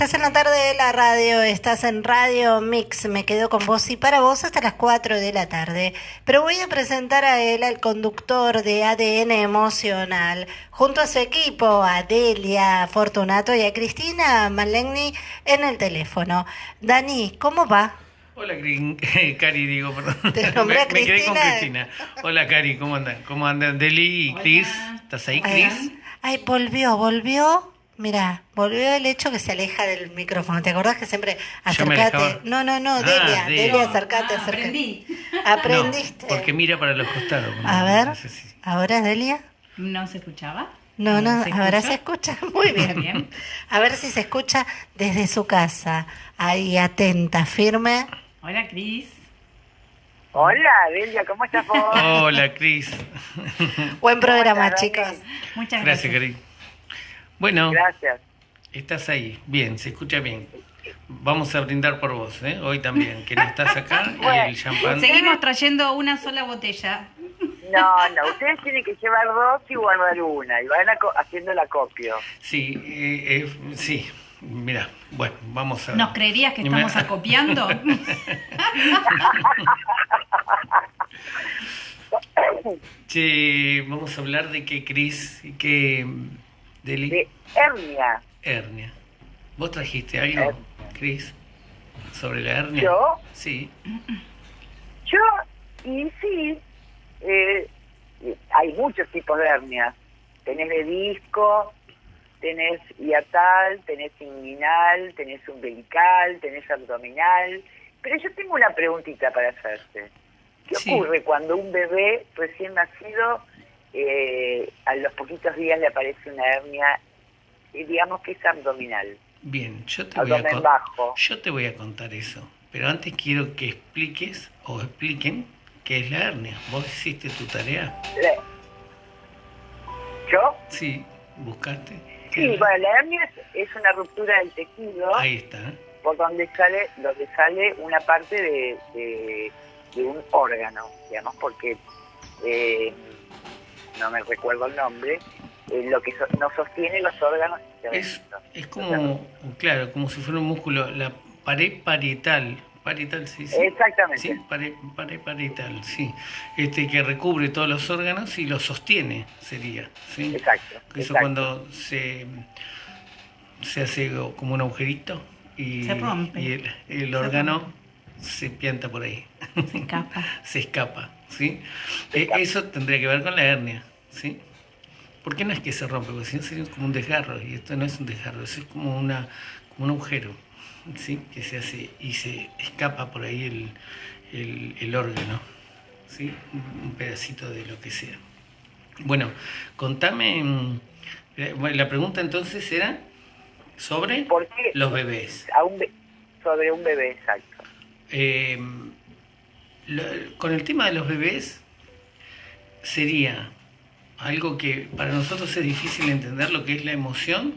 Estás en la tarde de la radio, estás en Radio Mix, me quedo con vos y para vos hasta las 4 de la tarde. Pero voy a presentar a él, al conductor de ADN Emocional, junto a su equipo, a Delia Fortunato y a Cristina Malegni en el teléfono. Dani, ¿cómo va? Hola, Cari, digo, perdón. Te nombré me, me quedé con Cristina. Cristina. Hola, Cari, ¿cómo andan? ¿Cómo andan Deli y Cris? ¿Estás ahí, Cris? Ay, volvió, volvió. Mira, volvió el hecho que se aleja del micrófono. ¿Te acordás que siempre acercate? No, no, no, Ah, Delia, Delia. Delia, acercate, Ah, acercate. aprendí. Aprendiste. No, porque mira para los costados. A ver, no sé si- ahora Delia. ¿No se escuchaba? No, no, ¿Se ahora escucha? se escucha muy bien. Bien. A ver si se escucha desde su casa. Ahí atenta, firme. Hola, Cris. Hola, Delia, ¿cómo estás vos? Hola, Cris. Buen programa, chicos. Muchas Gracias, gracias. Cari. Bueno, Gracias. estás ahí. Bien, se escucha bien. Vamos a brindar por vos, ¿eh? Hoy también, que no estás acá y el champán. Seguimos trayendo una sola botella. No, no, ustedes tienen que llevar dos y guardar una, y van haciendo el acopio. Sí, eh, eh, sí. Mira, bueno, vamos a. ¿Nos creerías que me- estamos acopiando? Che, vamos a hablar de que Cris y De hernia. hernia. ¿Vos trajiste algo, Cris, sobre la hernia? ¿Yo? Sí. Yo, y sí, eh, hay muchos tipos de hernias. Tenés de disco, tenés hiatal, tenés inguinal, tenés umbilical, tenés abdominal. Pero yo tengo una preguntita para hacerte. ¿Qué Sí. ocurre cuando un bebé recién nacido, eh, a los poquitos días le aparece una hernia, digamos que es abdominal, Bien, yo te voy a bajo? yo te voy a contar eso, pero antes quiero que expliques o expliquen qué es la hernia. ¿Vos hiciste tu tarea? Le- ¿Yo? Sí, buscaste. ¿Qué Sí, la- bueno, la hernia es, es una ruptura del tejido Ahí está. por donde sale, donde sale una parte de, de, de un órgano, digamos, porque eh, no me recuerdo el nombre, eh, lo que so- nos sostiene los órganos. Es, es como, claro, como si fuera un músculo, la pared parietal. Parietal, sí, sí. Exactamente. Sí, pared, pared parietal, sí. Este, que recubre todos los órganos y los sostiene, sería. ¿sí? Exacto. Eso exacto. cuando se, se hace como un agujerito y, Se rompe. y el, el Se órgano se pianta por ahí, Se escapa. se escapa, ¿sí? Se Eh, escapa. eso tendría que ver con la hernia, ¿sí? ¿Por qué no es que se rompe? Porque si no sería como un desgarro, y esto no es un desgarro, eso es como, una, como un agujero, ¿sí? Que se hace y se escapa por ahí el, el, el órgano, ¿sí? Un pedacito de lo que sea. Bueno, contame, eh, bueno, la pregunta entonces era sobre los bebés. A un be- sobre un bebé, exacto. Eh, lo- con el tema de los bebés sería algo que para nosotros es difícil entender lo que es la emoción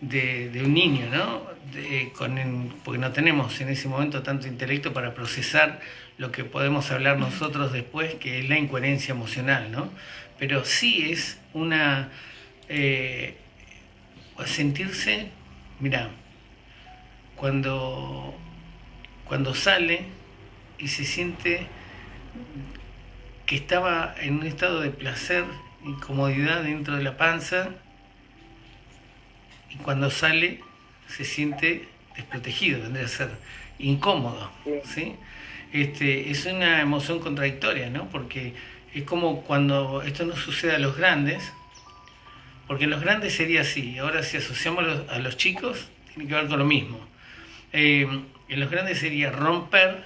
de, un niño, ¿no? Porque no tenemos en ese momento tanto intelecto para procesar lo que podemos hablar nosotros después, que es la incoherencia emocional, ¿no? Pero sí es una... eh, sentirse, mira, cuando, cuando sale y se siente que estaba en un estado de placer y comodidad dentro de la panza y cuando sale se siente desprotegido, tendría que ser incómodo, Sí. ¿sí? Este, es una emoción contradictoria, ¿no? Porque es como cuando esto no sucede a los grandes, porque en los grandes sería así, ahora si asociamos a los, a los chicos, tiene que ver con lo mismo. Eh, en los grandes sería romper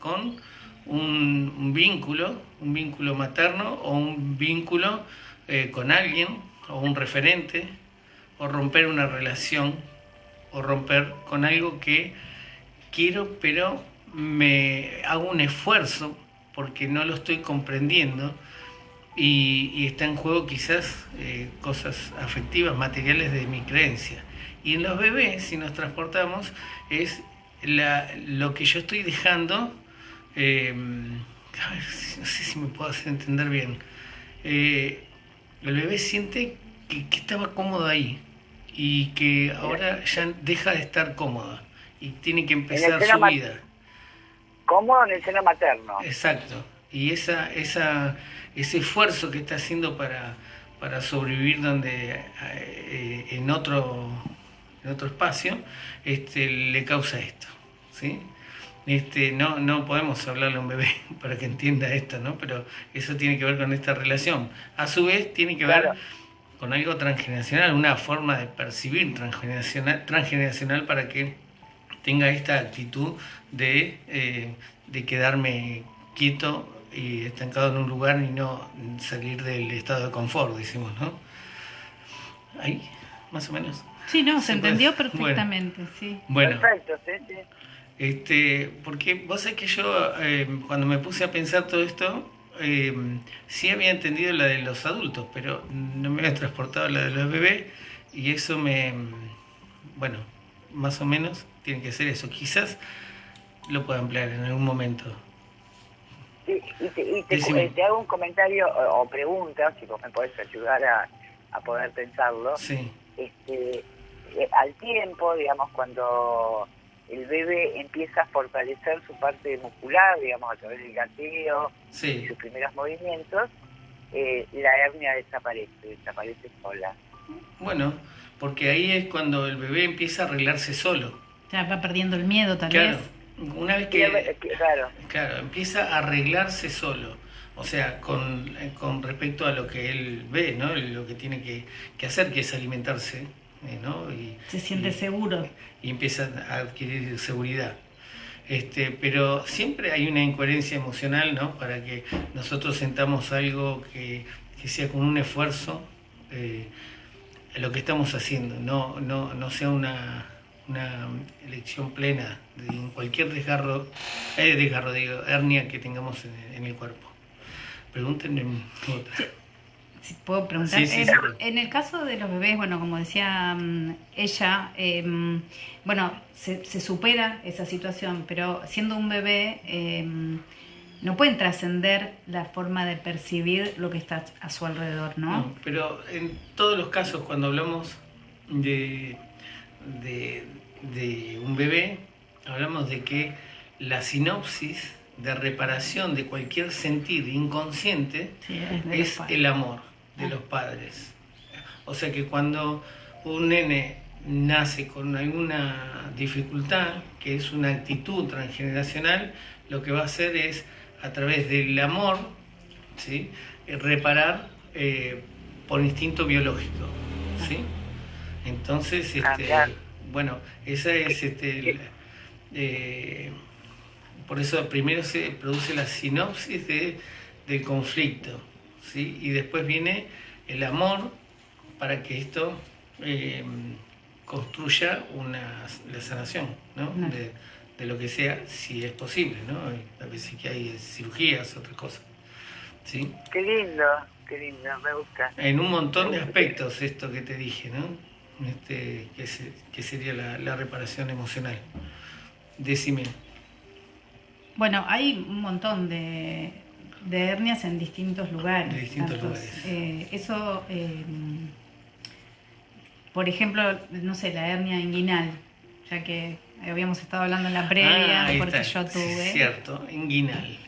con un, vínculo, un vínculo materno o un vínculo eh, con alguien o un referente, o romper una relación, o romper con algo que quiero, pero me hago un esfuerzo porque no lo estoy comprendiendo y, está en juego quizás eh, cosas afectivas, materiales de mi creencia. Y en los bebés, si nos transportamos, es lo que yo estoy dejando, eh, a ver, si- no sé si me puedo hacer entender bien, Eh, el bebé siente que, que estaba cómodo ahí y que ahora ya deja de estar cómoda y tiene que empezar su vida. Cómodo en el seno materno. Exacto. Y esa, esa, ese esfuerzo que está haciendo para, para sobrevivir donde eh, en otro en otro espacio, este, le causa esto. ¿sí? Este, no, no podemos hablarle a un bebé para que entienda esto, ¿no? Pero eso tiene que ver con esta relación. A su vez, tiene que ver Claro. con algo transgeneracional, una forma de percibir transgeneracional, transgeneracional para que tenga esta actitud de, eh, de quedarme quieto y estancado en un lugar y no salir del estado de confort, decimos, ¿no? Ahí, más o menos. Sí, no, se entendió perfectamente, sí. Bueno, Perfecto, sí, sí. Este, porque vos sabés que yo eh, cuando me puse a pensar todo esto, eh, sí había entendido la de los adultos, pero no me había transportado la de los bebés y eso me, bueno, más o menos tiene que ser eso. Quizás lo pueda emplear en algún momento. Sí, y te, y te- eh, te hago un comentario o, o pregunta, si vos me podés ayudar a, a poder pensarlo. Sí, Este, eh, al tiempo, digamos, cuando el bebé empieza a fortalecer su parte muscular, digamos, a través del gateo y sus primeros movimientos, eh, la hernia desaparece, desaparece sola. Bueno, porque ahí es cuando el bebé empieza a arreglarse solo. Ya va perdiendo el miedo tal Claro, vez. una vez que... eh, que- claro, Claro, empieza a arreglarse solo. O sea, con, eh, con respecto a lo que él ve, ¿no? Lo que tiene que, que hacer, que es alimentarse, ¿no? Y, Se siente y- seguro. y empieza a adquirir seguridad. Este, pero siempre hay una incoherencia emocional, ¿no? Para que nosotros sentamos algo que, que sea con un esfuerzo eh, lo que estamos haciendo, no, no, no sea una, una elección plena de en cualquier desgarro, eh, desgarro, digo, hernia que tengamos en, en el cuerpo. Pregúntenme otra. Si puedo preguntar. Sí, sí, Eh, sí. En el caso de los bebés, bueno, como decía mm, ella, eh, bueno, se, se supera esa situación, pero siendo un bebé, eh, no pueden trascender la forma de percibir lo que está a su alrededor, ¿no? No, pero en todos los casos, cuando hablamos de, de, de un bebé, hablamos de que la sinopsis de reparación de cualquier sentir inconsciente Sí, es el amor de los padres. O sea que cuando un nene nace con alguna dificultad, que es una actitud transgeneracional, lo que va a hacer es, a través del amor, ¿sí? Eh, reparar eh, por instinto biológico. ¿sí? Entonces, Ah, este, bueno, esa es este, eh, por eso primero se produce la sinopsis de, del conflicto, ¿sí? y después viene el amor para que esto eh, construya una, la sanación ¿no? Claro. de, de lo que sea, si es posible. ¿no? A veces que hay cirugías, otras cosas. ¿sí? qué lindo, qué lindo, me gusta. En un montón de aspectos esto que te dije, ¿no? Este, que, se- que sería la, la reparación emocional. Decime. Bueno, hay un montón de, de hernias en distintos lugares. De distintos tantos, lugares. eh, eso, eh, por ejemplo, no sé, la hernia inguinal, ya que habíamos estado hablando en la previa, Ah, ahí porque está. yo tuve. Cierto, inguinal.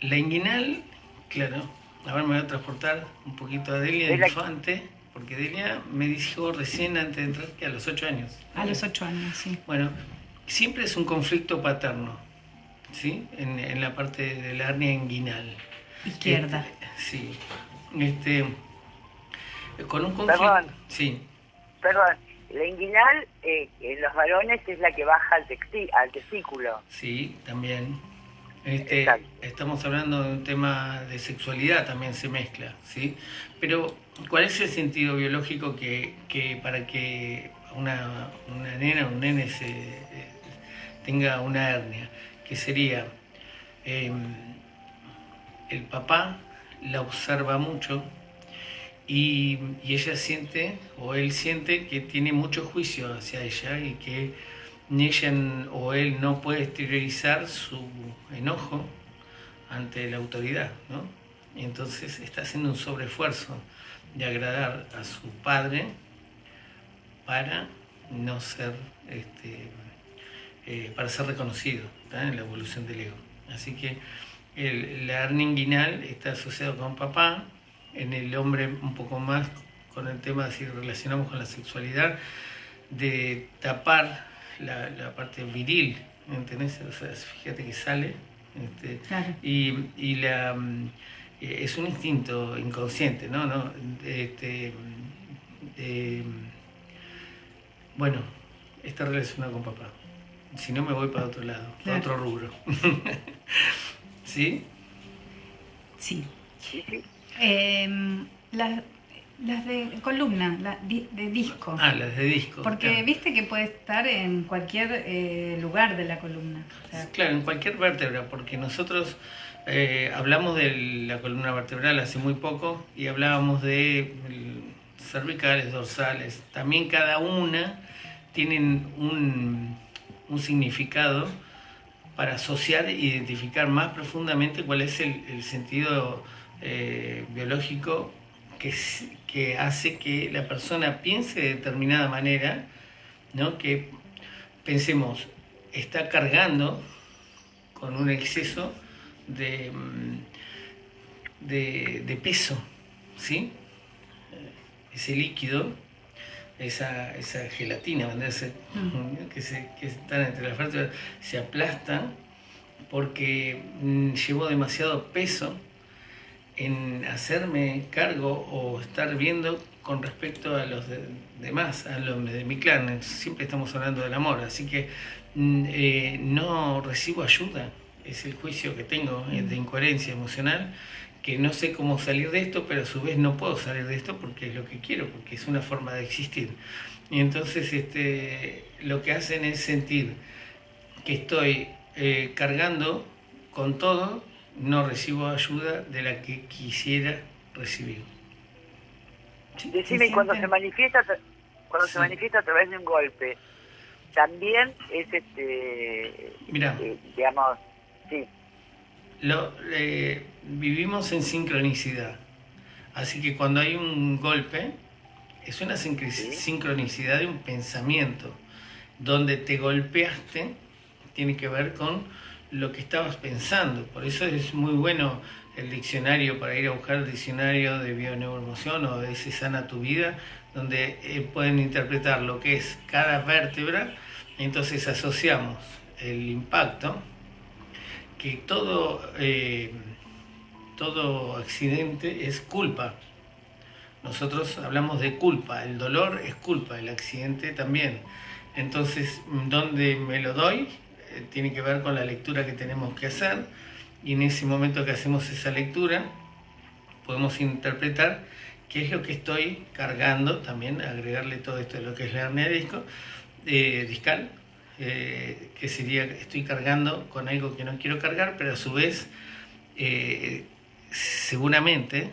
La inguinal, claro, ahora me voy a transportar un poquito a Delia la- Infante, porque Delia me dijo recién antes de entrar que a los ocho años. A los ocho años, sí. Bueno, siempre es un conflicto paterno, ¿sí? En, en la parte de la hernia inguinal. Izquierda. Este, sí. Este, con un conflicto. Perdón. Sí. Perdón, la inguinal eh, en los varones es la que baja al, texti- al testículo. Sí, también. Este, estamos hablando de un tema de sexualidad, también se mezcla, ¿sí? Pero, ¿cuál es el sentido biológico que, que para que una, una nena o un nene se, eh, tenga una hernia? Que sería, eh, el papá la observa mucho y, ella siente, o él siente, que tiene mucho juicio hacia ella y que ni ella o él no puede exteriorizar su enojo ante la autoridad, ¿no? Y entonces está haciendo un sobreesfuerzo de agradar a su padre para no ser, este, eh, para ser reconocido en la evolución del ego. Así que el, la hernia inguinal está asociado con papá, en el hombre un poco más con el tema, si relacionamos con la sexualidad, de tapar la, la parte viril, ¿entendés? O sea, fíjate que sale. Este, Claro. y, y la, eh, es un instinto inconsciente, ¿no? ¿No? Este, eh, bueno, está relacionado con papá. Si no, me voy para otro lado, para otro rubro. ¿Sí? Sí. Em, las, las de columna, la di- de disco. Ah, las de disco. Porque claro. viste que puede estar en cualquier eh, lugar de la columna. O sea, Claro, en cualquier vértebra, porque nosotros eh, hablamos de la columna vertebral hace muy poco y hablábamos de cervicales, dorsales. También cada una tienen un, un significado para asociar e identificar más profundamente cuál es el, sentido eh, biológico que, hace que la persona piense de determinada manera, ¿no? que pensemos, está cargando con un exceso de, mm, de, de peso, ¿sí? Ese líquido, esa, esa gelatina, que, se, que están entre las vértebras, se aplastan porque mm, llevó demasiado peso en hacerme cargo o estar viendo con respecto a los de- demás, a los de mi clan. Siempre estamos hablando del amor, así que mm, eh, no recibo ayuda. Es el juicio que tengo de incoherencia emocional, que no sé cómo salir de esto, pero a su vez no puedo salir de esto porque es lo que quiero, porque es una forma de existir. Y entonces este, lo que hacen es sentir que estoy eh, cargando con todo, no recibo ayuda de la que quisiera recibir. Decime, y cuando se manifiesta, cuando Sí. se manifiesta a través de un golpe, también es este, Mira, eh, digamos, sí, lo, eh, vivimos en sincronicidad, así que cuando hay un golpe, es una sincronicidad de un pensamiento, donde te golpeaste, tiene que ver con lo que estabas pensando, por eso es muy bueno el diccionario para ir a buscar el diccionario de bioneuroemoción o de ese sana tu vida, donde eh, pueden interpretar lo que es cada vértebra, entonces asociamos el impacto, que todo, eh, todo accidente es culpa. Nosotros hablamos de culpa, el dolor es culpa, el accidente también. Entonces, donde me lo doy, eh, tiene que ver con la lectura que tenemos que hacer y en ese momento que hacemos esa lectura podemos interpretar qué es lo que estoy cargando, también agregarle todo esto de lo que es la hernia disco, eh, discal, eh, que sería estoy cargando con algo que no quiero cargar, pero a su vez eh, seguramente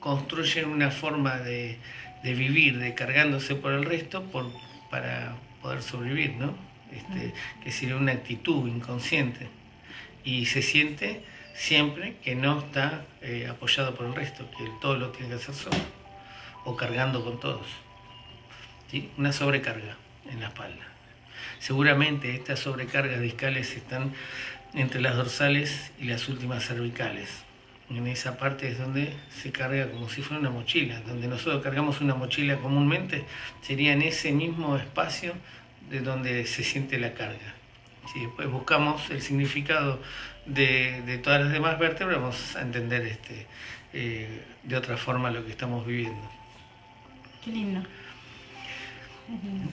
construyen una forma de, de vivir, de cargándose por el resto por, para poder sobrevivir, ¿no? Este, que sería una actitud inconsciente y se siente siempre que no está eh, apoyado por el resto, que todo lo tiene que hacer solo o cargando con todos. ¿sí? Una sobrecarga en la espalda. Seguramente estas sobrecargas discales están entre las dorsales y las últimas cervicales. En esa parte es donde se carga como si fuera una mochila. Donde nosotros cargamos una mochila comúnmente, sería en ese mismo espacio de donde se siente la carga. Si después buscamos el significado de, de todas las demás vértebras, vamos a entender este, eh, de otra forma lo que estamos viviendo. Qué lindo.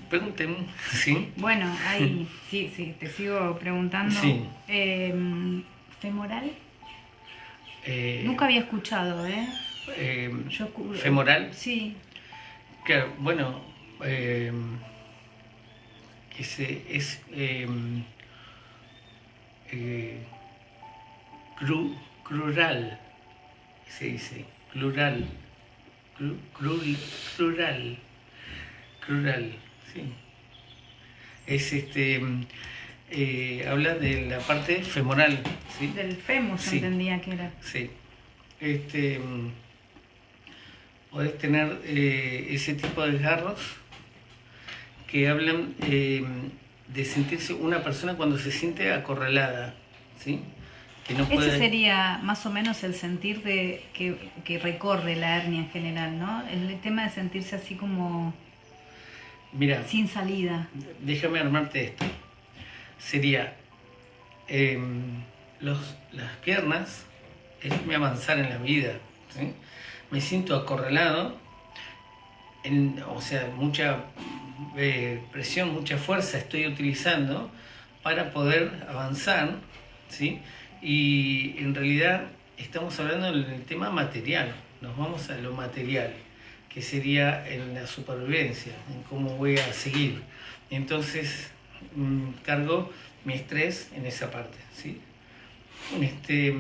Pregunten, ¿sí? Bueno, ahí, sí, sí, te sigo preguntando. Sí. Em, ¿Femoral? Eh, Nunca había escuchado, ¿eh? eh, Yo escu- ¿Femoral? Sí. Claro, bueno, eh, que se, es eh, cru- crural, se dice, plural, cru- plural, sí. Es este, eh, habla de la parte femoral, ¿sí? Del fémur Sí. entendía que era. Sí. Este, mm, podés tener eh, ese tipo de desgarros que hablan eh, de sentirse una persona cuando se siente acorralada, ¿sí? Que no puede... Ese sería más o menos el sentir de que, que recorre la hernia en general, ¿no? El tema de sentirse así como Mira, sin salida. Déjame armarte esto. Sería em, los, las piernas, es mi avanzar en la vida. Me siento acorralado, en, o sea, mucha eh, presión, mucha fuerza estoy utilizando para poder avanzar, ¿sí? Y en realidad estamos hablando del tema material, nos vamos a lo material que sería en la supervivencia, en cómo voy a seguir. Entonces, mm, cargo mi estrés en esa parte. ¿sí? Este,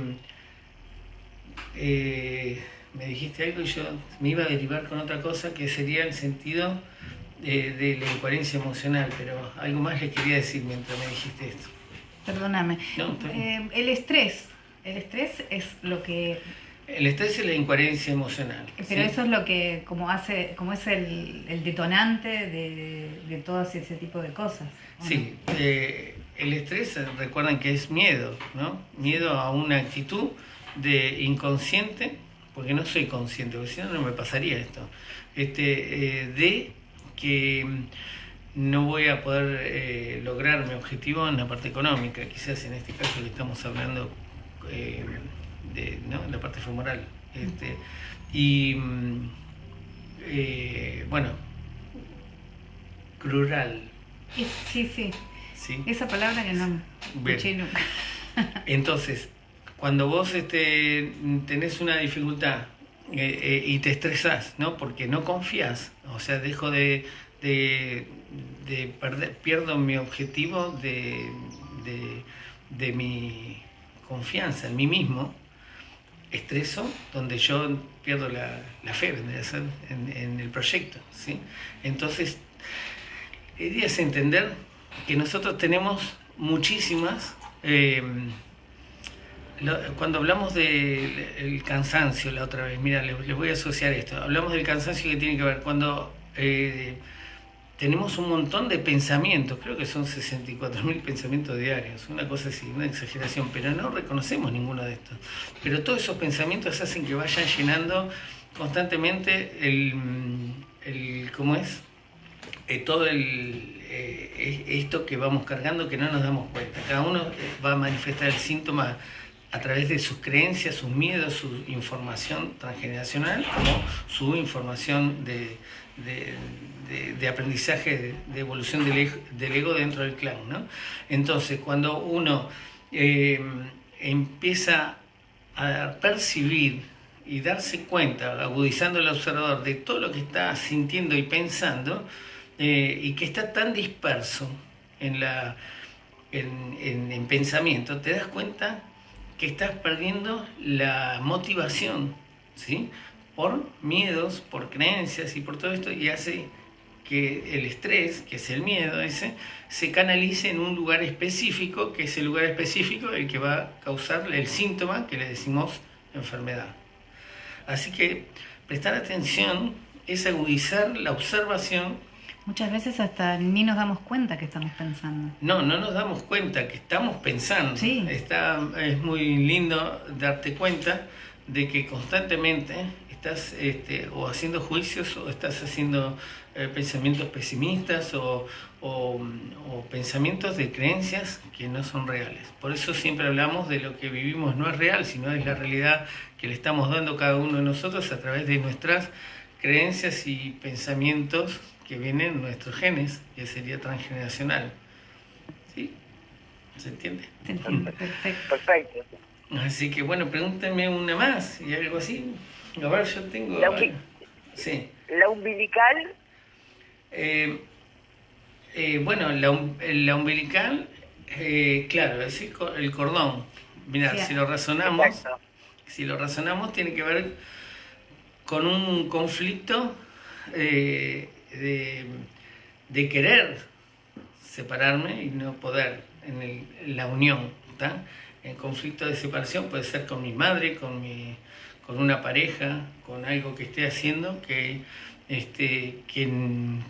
eh, me dijiste algo y yo me iba a derivar con otra cosa que sería el sentido de, la incoherencia emocional, pero algo más le quería decir mientras me dijiste esto. Perdóname. Eh, el estrés, el estrés es lo que el estrés es la incoherencia emocional. Pero eso es lo que, como hace, como es el, detonante de, todo ese tipo de cosas. Sí, eh, el estrés, recuerdan que es miedo, ¿no? Miedo a una actitud de inconsciente, porque no soy consciente, porque si no, no me pasaría esto. Este, eh, de que no voy a poder eh, lograr mi objetivo en la parte económica, quizás en este caso que estamos hablando de, ¿no? Parte femoral. Este, y mm, eh, bueno, crural. Sí, sí, sí. Esa palabra que no escuché nunca. Entonces, cuando vos este, tenés una dificultad eh, eh, y te estresás, ¿no? Porque no confías, o sea, dejo de, de, perder, pierdo mi objetivo de, de mi confianza en mí mismo, estreso, donde yo pierdo la, fe en, en, el proyecto. ¿sí? Entonces, la idea es entender que nosotros tenemos muchísimas... Eh, cuando hablamos del cansancio la otra vez, mira, les, voy a asociar esto. Hablamos del cansancio que tiene que ver cuando eh, tenemos un montón de pensamientos, creo que son 64.000 pensamientos diarios, una cosa así, una exageración, pero no reconocemos ninguno de estos. Pero todos esos pensamientos hacen que vayan llenando constantemente el, el ¿cómo es? Eh, todo el, eh, esto que vamos cargando que no nos damos cuenta. Cada uno eh, va a manifestar el síntoma a través de sus creencias, sus miedos, su información transgeneracional, como su información de, de, aprendizaje, de, evolución del, ego dentro del clan. ¿no? Entonces, cuando uno eh, empieza a percibir y darse cuenta, agudizando el observador, de todo lo que está sintiendo y pensando, eh, y que está tan disperso en, la, en, en pensamiento, te das cuenta que estás perdiendo la motivación, ¿sí? Por miedos, por creencias y por todo esto, y hace que el estrés, que es el miedo ese, se canalice en un lugar específico, que es el lugar específico el que va a causar el síntoma que le decimos enfermedad. Así que prestar atención es agudizar la observación Muchas veces hasta ni nos damos cuenta que estamos pensando. No, no nos damos cuenta que estamos pensando. Sí. Está, es muy lindo darte cuenta de que constantemente estás este, o haciendo juicios o estás haciendo eh, pensamientos pesimistas o, o, pensamientos de creencias que no son reales. Por eso siempre hablamos de lo que vivimos no es real, sino es la realidad que le estamos dando cada uno de nosotros a través de nuestras creencias y pensamientos que vienen nuestros genes, que sería transgeneracional. ¿Sí? ¿Se entiende? Perfecto. Perfecto. Así que bueno, pregúntenme una más y algo así. A ver, yo tengo... La, sí. ¿La umbilical? Eh, eh, bueno, la, la umbilical, eh, claro, es el, cordón. Mira, si lo razonamos, si lo razonamos, tiene que ver con un conflicto de, querer separarme y no poder en, la unión. ¿está? En conflicto de separación puede ser con mi madre, con, mi, con una pareja, con algo que esté haciendo que este, que,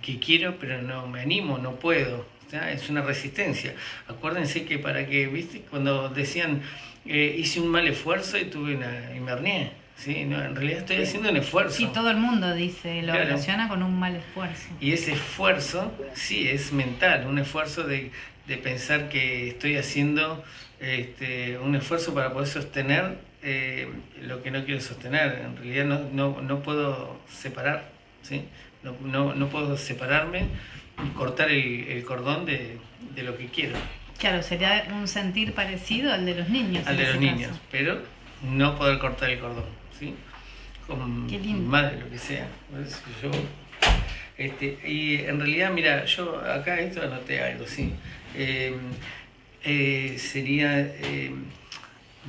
que quiero pero no me animo, no puedo. Es una resistencia. Acuérdense que para que, viste, cuando decían eh, hice un mal esfuerzo y tuve una y me ¿sí? No, en realidad estoy haciendo un esfuerzo. Sí, todo el mundo dice, lo relaciona con un mal esfuerzo. Y ese esfuerzo, sí, es mental, un esfuerzo de, de pensar que estoy haciendo este, un esfuerzo para poder sostener eh, lo que no quiero sostener. En realidad no, no, no puedo separar, ¿sí? No, no, no, puedo separarme y cortar el, el cordón de, de, lo que quiero. Claro, sería un sentir parecido al de los niños. Al de los niños, pero no poder cortar el cordón, ¿sí? Con mi madre, lo que sea. Yo, este, y en realidad, mira, yo acá esto anoté algo, sí. Eh, eh, sería eh,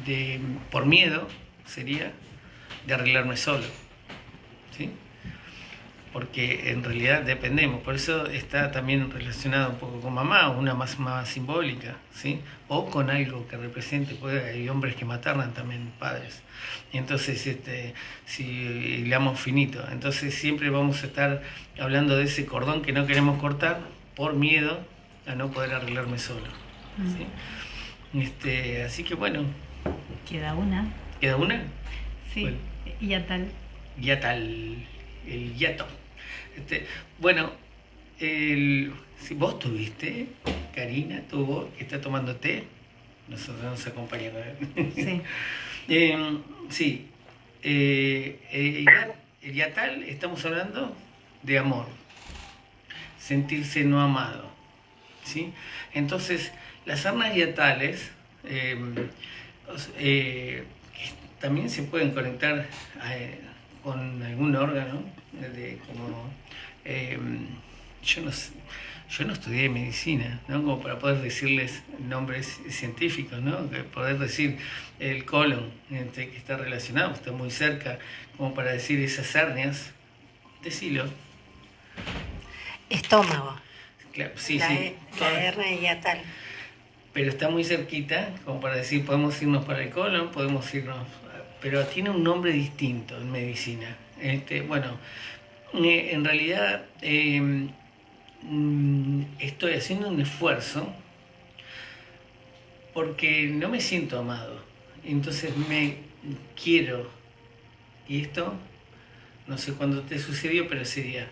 de, por miedo, sería de arreglarme solo. ¿sí? Porque en realidad dependemos, por eso está también relacionado un poco con mamá, una más, más simbólica, ¿sí? o con algo que represente, puede, hay hombres que matarnan también padres. Entonces, este, si le damos finito, entonces siempre vamos a estar hablando de ese cordón que no queremos cortar por miedo a no poder arreglarme solo. Este, así que bueno. Queda una. ¿Queda una? Sí, ya tal. Ya tal, el yato. Este, bueno, el, si vos tuviste, Karina tuvo, que está tomando té, nosotros nos acompañamos. Sí. eh, sí, eh, el, el yatal, estamos hablando de amor, sentirse no amado. ¿sí? Entonces, las armas dietales eh, eh, también se pueden conectar eh, con algún órgano, como, yo, no, yo no estudié medicina, ¿no? como para poder decirles nombres científicos, ¿no? poder decir el colon, que está relacionado, está muy cerca, como para decir esas hernias, decilo. Estómago. Claro, sí, la, sí. La hernia tal pero está muy cerquita, como para decir, podemos irnos para el colon, podemos irnos, pero tiene un nombre distinto en medicina. Este, bueno, eh, en realidad em, mm, estoy haciendo un esfuerzo porque no me siento amado, entonces me quiero, y esto, no sé cuándo te sucedió, pero sería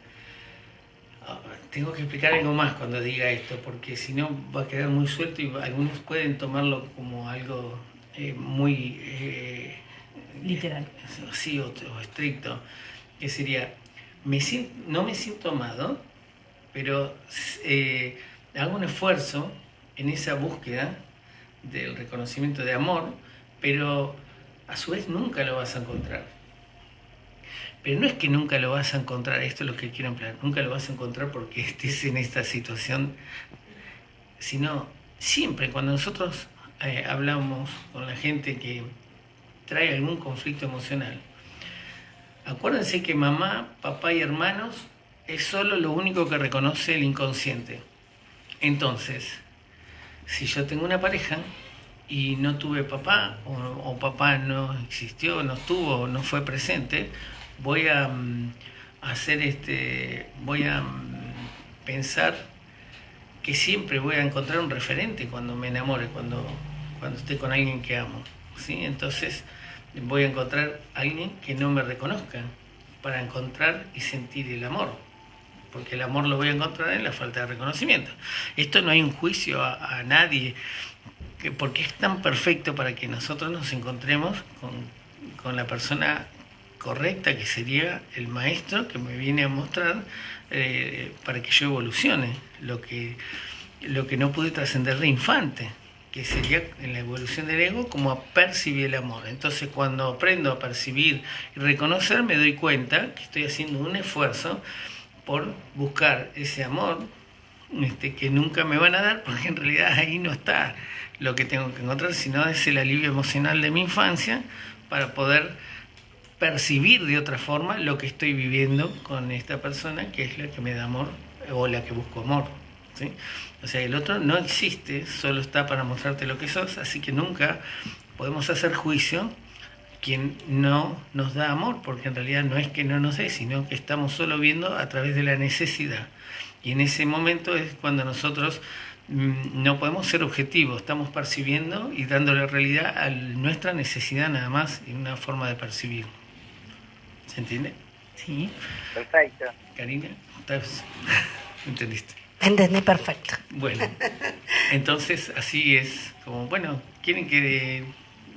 tengo que explicar algo más cuando diga esto, porque si no va a quedar muy suelto y algunos pueden tomarlo como algo eh, muy... Eh, Literal. Sí, o, estricto, que sería, me no me siento amado, pero eh, hago un esfuerzo en esa búsqueda del reconocimiento de amor, pero a su vez nunca lo vas a encontrar pero no es que nunca lo vas a encontrar, esto es lo que quiero emplear, nunca lo vas a encontrar porque estés en esta situación, sino siempre cuando nosotros eh, hablamos con la gente que trae algún conflicto emocional, acuérdense que mamá, papá y hermanos es solo lo único que reconoce el inconsciente. Entonces, si yo tengo una pareja y no tuve papá, o, o papá no existió, no estuvo, no fue presente, voy a, mm, hacer este, voy a mm, pensar que siempre voy a encontrar un referente cuando me enamore, cuando, cuando esté con alguien que amo. ¿sí? Entonces voy a encontrar alguien que no me reconozca para encontrar y sentir el amor. Porque el amor lo voy a encontrar en la falta de reconocimiento. Esto no hay un juicio a, a nadie, porque es tan perfecto para que nosotros nos encontremos con, con la persona correcta que sería el maestro que me viene a mostrar eh, para que yo evolucione lo que, lo que no pude trascender de infante, que sería en la evolución del ego como a percibir el amor. Entonces cuando aprendo a percibir y reconocer me doy cuenta que estoy haciendo un esfuerzo por buscar ese amor este, que nunca me van a dar, porque en realidad ahí no está lo que tengo que encontrar, sino es el alivio emocional de mi infancia para poder percibir de otra forma lo que estoy viviendo con esta persona que es la que me da amor o la que busco amor. ¿sí? O sea, el otro no existe, solo está para mostrarte lo que sos, así que nunca podemos hacer juicio quien no nos da amor, porque en realidad no es que no nos dé, sino que estamos solo viendo a través de la necesidad. Y en ese momento es cuando nosotros mm, no podemos ser objetivos, estamos percibiendo y dándole realidad a nuestra necesidad nada más y una forma de percibir. ¿Se entiende? Sí. Perfecto. Karina, ¿estás? ¿entendiste? Entendí perfecto. Bueno, entonces así es como, bueno, ¿quieren que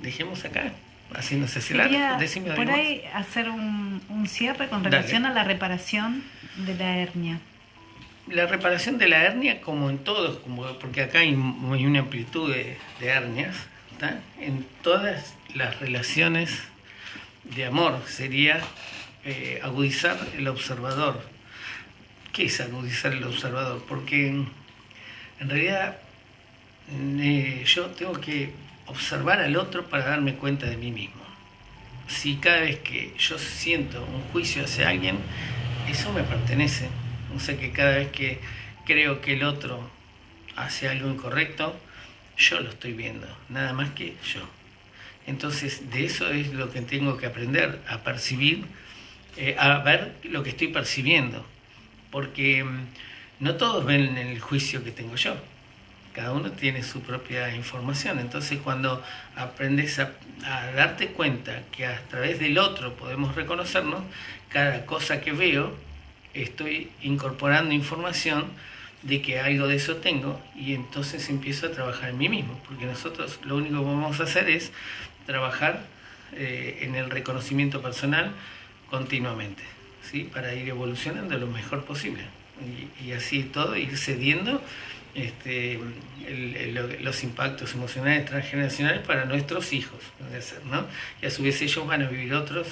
dejemos acá? Así no sé si la decime por más. ahí hacer un, un cierre con Dale. relación a la reparación de la hernia. La reparación de la hernia, como en todos, como, porque acá hay, hay una amplitud de, de hernias, ¿tá? en todas las relaciones de amor sería eh, agudizar el observador. ¿Qué es agudizar el observador? Porque en realidad eh, yo tengo que observar al otro para darme cuenta de mí mismo. Si cada vez que yo siento un juicio hacia alguien, eso me pertenece. O sea que cada vez que creo que el otro hace algo incorrecto, yo lo estoy viendo, nada más que yo. Entonces, de eso es lo que tengo que aprender, a percibir, eh, a ver lo que estoy percibiendo. Porque mm, no todos ven el juicio que tengo yo. Cada uno tiene su propia información. Entonces, cuando aprendes a, a darte cuenta que a través del otro podemos reconocernos, cada cosa que veo, estoy incorporando información de que algo de eso tengo y entonces empiezo a trabajar en mí mismo, porque nosotros lo único que vamos a hacer es trabajar eh, en el reconocimiento personal continuamente, ¿sí? para ir evolucionando lo mejor posible y, y así todo, ir cediendo este, el- el- los impactos emocionales transgeneracionales para nuestros hijos, ¿no? y a su vez ellos van a vivir otros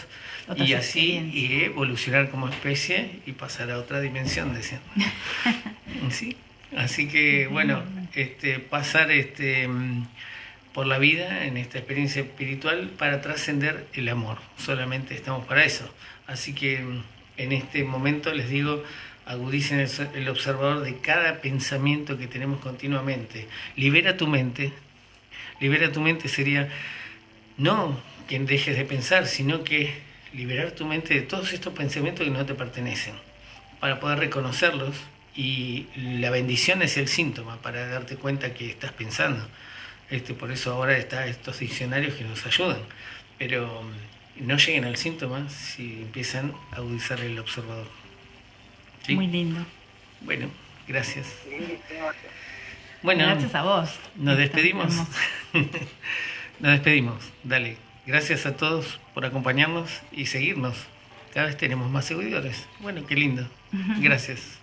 Otras y así y evolucionar como especie y pasar a otra dimensión, decían. Sí, así que bueno, este, pasar este, mm, por la vida en esta experiencia espiritual para trascender el amor, solamente estamos para eso. Así que mm, en este momento les digo, agudicen el, el observador de cada pensamiento que tenemos continuamente. Libera tu mente, libera tu mente sería no que dejes de pensar, sino que liberar tu mente de todos estos pensamientos que no te pertenecen, para poder reconocerlos y la bendición es el síntoma para darte cuenta que estás pensando. Este, por eso ahora están estos diccionarios que nos ayudan, pero mm, no lleguen al síntoma si empiezan a agudizar el observador. ¿Sí? Muy lindo. Bueno, gracias. Bueno, Gracias a vos. nos despedimos. Nos despedimos. Dale. Gracias a todos por acompañarnos y seguirnos. Cada vez tenemos más seguidores. Bueno, qué lindo. Gracias.